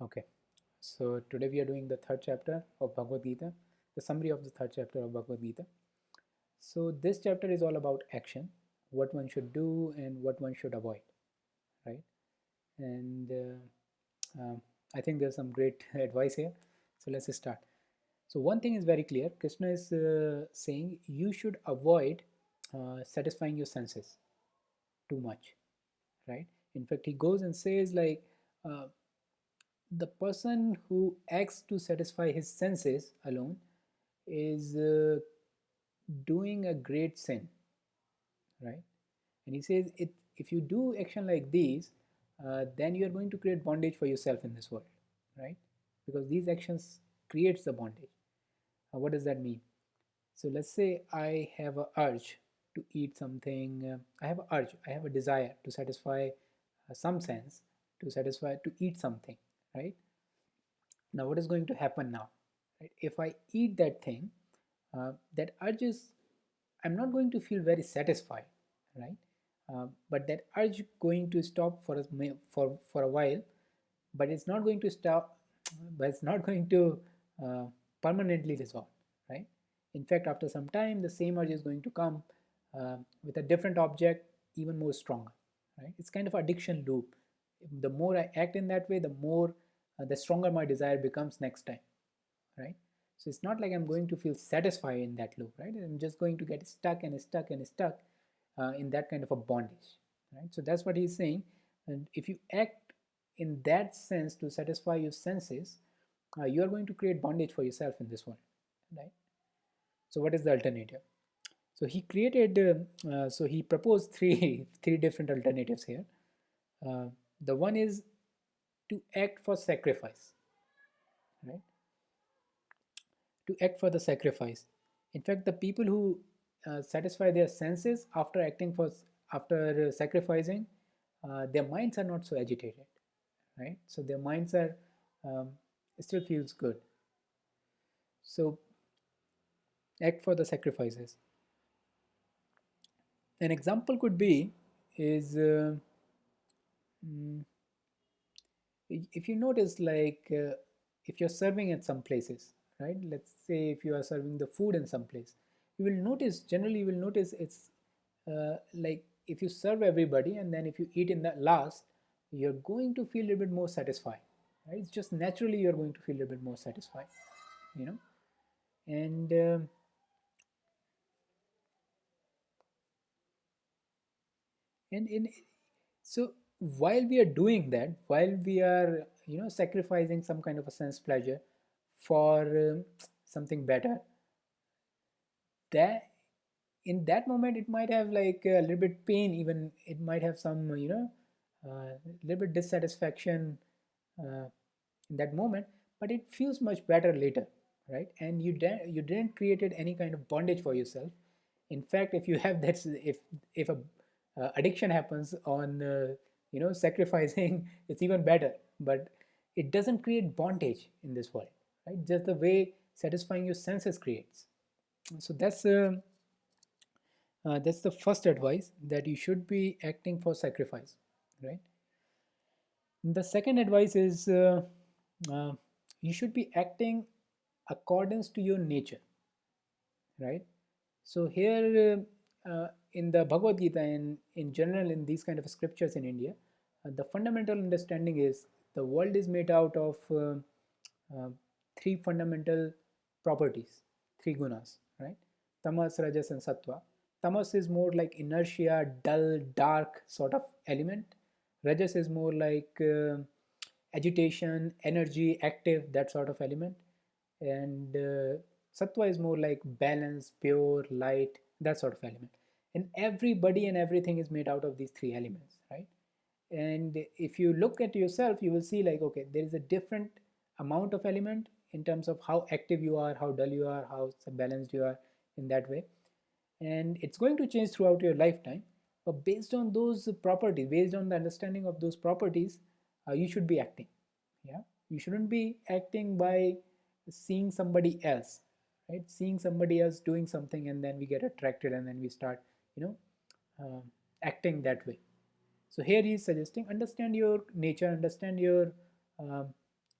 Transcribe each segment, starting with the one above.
Okay, so today we are doing the third chapter of Bhagavad Gita, the summary of the third chapter of Bhagavad Gita. So this chapter is all about action, what one should do and what one should avoid, right? And uh, um, I think there's some great advice here. So let's start. So one thing is very clear. Krishna is uh, saying you should avoid uh, satisfying your senses too much, right? In fact, he goes and says like uh, the person who acts to satisfy his senses alone is uh, doing a great sin right? And he says it if you do action like these uh, then you are going to create bondage for yourself in this world right? Because these actions creates the bondage. What does that mean? So let's say i have a urge to eat something uh, i have a urge i have a desire to satisfy uh, some sense to satisfy to eat something right? Now what is going to happen now right? If i eat that thing uh, that urge is i'm not going to feel very satisfied right? Uh, but that urge going to stop for a for for a while but it's not going to stop but it's not going to uh, permanently resolve right? In fact after some time the same urge is going to come uh, with a different object even more stronger right? It's kind of addiction loop the more i act in that way the more uh, the stronger my desire becomes next time right? So it's not like i'm going to feel satisfied in that loop right? I'm just going to get stuck and stuck and stuck uh, in that kind of a bondage right? So that's what he's saying. And if you act in that sense to satisfy your senses uh, you are going to create bondage for yourself in this world right? So what is the alternative? So he created uh, uh so he proposed three three different alternatives here. Uh, the one is to act for sacrifice right? To act for the sacrifice. In fact the people who uh, satisfy their senses after acting for after uh, sacrificing uh, their minds are not so agitated right? So their minds are um, still feels good. So act for the sacrifices. An example could be is uh, mm, if you notice like uh, if you're serving at some places right? Let's say if you are serving the food in some place you will notice generally you will notice it's uh, like if you serve everybody and then if you eat in the last you're going to feel a little bit more satisfied right? It's just naturally you're going to feel a little bit more satisfied you know? And uh, and in so while we are doing that while we are you know sacrificing some kind of a sense pleasure for um, something better that in that moment it might have like a little bit pain even it might have some you know a uh, little bit dissatisfaction uh, in that moment but it feels much better later right? And you you didn't created any kind of bondage for yourself. In fact if you have that if if a uh, addiction happens on uh, you know sacrificing it's even better. But it doesn't create bondage in this world right? Just the way satisfying your senses creates. So that's uh, uh, that's the first advice that you should be acting for sacrifice right? The second advice is uh, uh, you should be acting accordance to your nature right? So here uh, uh, in the Bhagavad Gita and in general in these kind of scriptures in India, uh, the fundamental understanding is the world is made out of uh, uh, three fundamental properties, three gunas, right? Tamas, Rajas and Sattva. Tamas is more like inertia, dull, dark sort of element. Rajas is more like uh, agitation, energy, active, that sort of element. And uh, Sattva is more like balance, pure, light, that sort of element and everybody and everything is made out of these three elements right? And if you look at yourself you will see like okay there is a different amount of element in terms of how active you are how dull you are how balanced you are in that way. And it's going to change throughout your lifetime. But based on those properties based on the understanding of those properties uh, you should be acting yeah? You shouldn't be acting by seeing somebody else right? Seeing somebody else doing something and then we get attracted and then we start you know uh, acting that way. So here he is suggesting understand your nature understand your uh,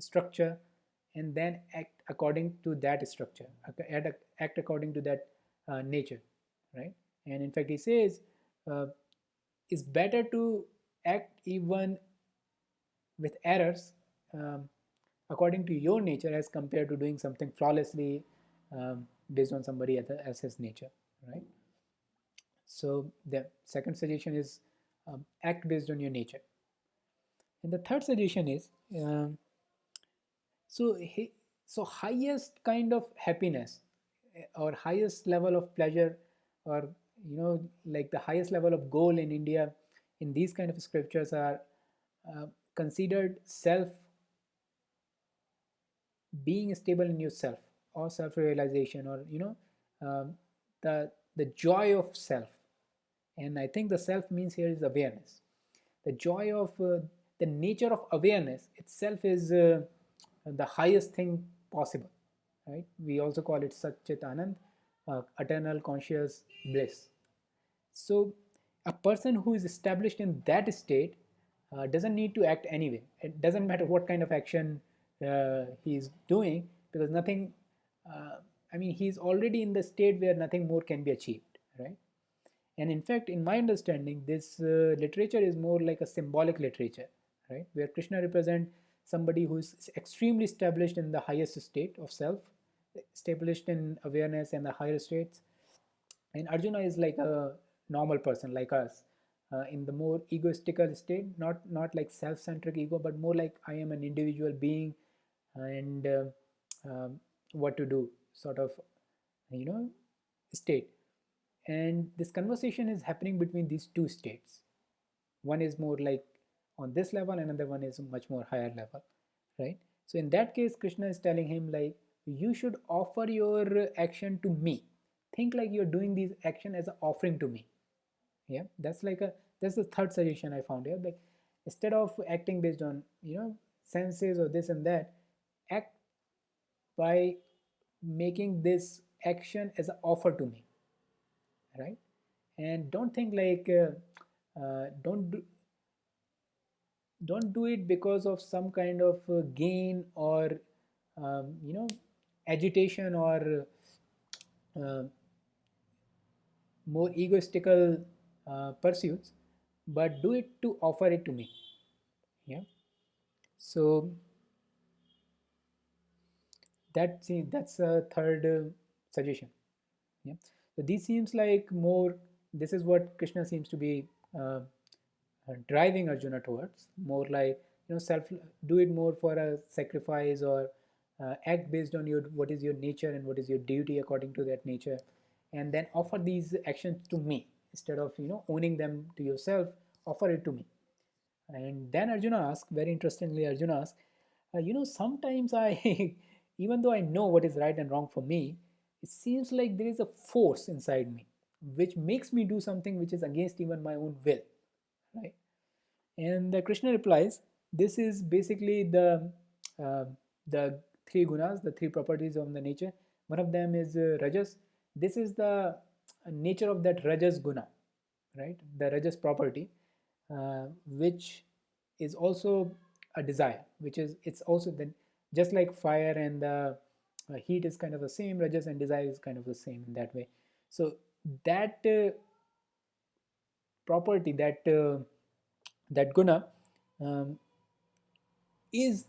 structure and then act according to that structure act according to that uh, nature right? And in fact he says uh, it's better to act even with errors um, according to your nature as compared to doing something flawlessly um, based on somebody else's nature right so the second suggestion is um, act based on your nature. And the third suggestion is um, so so highest kind of happiness eh, or highest level of pleasure or you know like the highest level of goal in India in these kind of scriptures are uh, considered self being stable in yourself or self-realization or you know um, the the joy of self and I think the self means here is awareness. The joy of uh, the nature of awareness itself is uh, the highest thing possible right? We also call it Satchit Anand uh, eternal conscious bliss. So a person who is established in that state uh, doesn't need to act anyway. It doesn't matter what kind of action uh, he's doing because nothing uh, I mean he's already in the state where nothing more can be achieved right and in fact in my understanding this uh, literature is more like a symbolic literature right? Where Krishna represents somebody who is extremely established in the highest state of self established in awareness and the higher states. And Arjuna is like a normal person like us uh, in the more egoistical state not not like self-centric ego but more like I am an individual being and uh, um, what to do sort of you know state and this conversation is happening between these two states. One is more like on this level another one is much more higher level right? So in that case krishna is telling him like you should offer your action to me. Think like you're doing this action as an offering to me. Yeah that's like a that's the third suggestion i found here like instead of acting based on you know senses or this and that act by making this action as an offer to me right? And don't think like uh, uh, don't do, don't do it because of some kind of uh, gain or um, you know agitation or uh, more egoistical uh, pursuits but do it to offer it to me. Yeah? So that's that's a third suggestion. Yeah so this seems like more this is what krishna seems to be uh, uh, driving arjuna towards. More like you know self do it more for a sacrifice or uh, act based on your what is your nature and what is your duty according to that nature. And then offer these actions to me. Instead of you know owning them to yourself offer it to me. And then arjuna asks very interestingly arjuna asks uh, you know sometimes i even though I know what is right and wrong for me, it seems like there is a force inside me which makes me do something which is against even my own will, right? And the Krishna replies, this is basically the uh, the three gunas, the three properties of the nature. One of them is uh, rajas. This is the nature of that rajas guna, right? The rajas property, uh, which is also a desire, which is it's also then just like fire and the uh, heat is kind of the same rajas and desire is kind of the same in that way. So that uh, property that uh, that guna um, is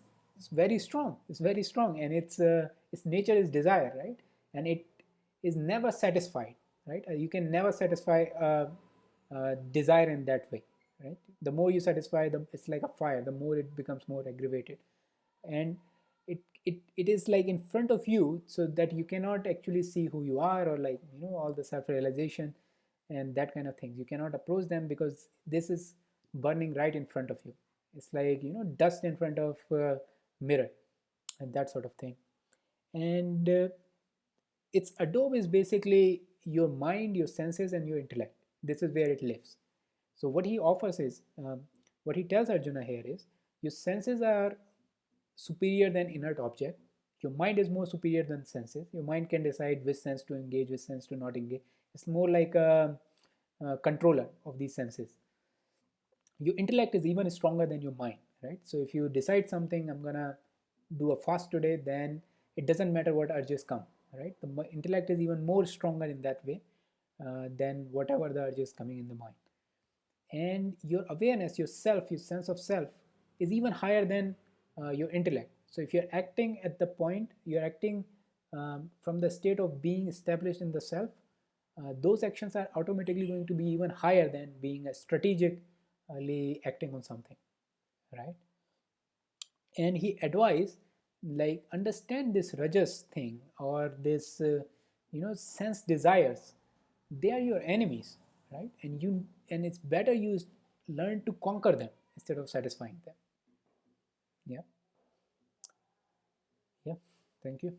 very strong. It's very strong and its uh, its nature is desire right? And it is never satisfied right? Uh, you can never satisfy desire in that way right? The more you satisfy the it's like a fire. The more it becomes more aggravated. And it, it is like in front of you so that you cannot actually see who you are or like you know all the self-realization and that kind of things. You cannot approach them because this is burning right in front of you. It's like you know dust in front of a mirror and that sort of thing. And uh, its adobe is basically your mind your senses and your intellect. This is where it lives. So what he offers is um, what he tells arjuna here is your senses are superior than inert object. Your mind is more superior than senses. Your mind can decide which sense to engage, which sense to not engage. It's more like a, a controller of these senses. Your intellect is even stronger than your mind, right? So if you decide something, I'm gonna do a fast today then it doesn't matter what urges come right the intellect is even more stronger in that way uh, than whatever the urges coming in the mind and your awareness your self your sense of self is even higher than uh, your intellect. So if you're acting at the point you're acting um, from the state of being established in the self uh, those actions are automatically going to be even higher than being a strategically acting on something right? And he advised like understand this rajas thing or this uh, you know sense desires. They are your enemies right? And you and it's better you learn to conquer them instead of satisfying them yeah. Yeah. Thank you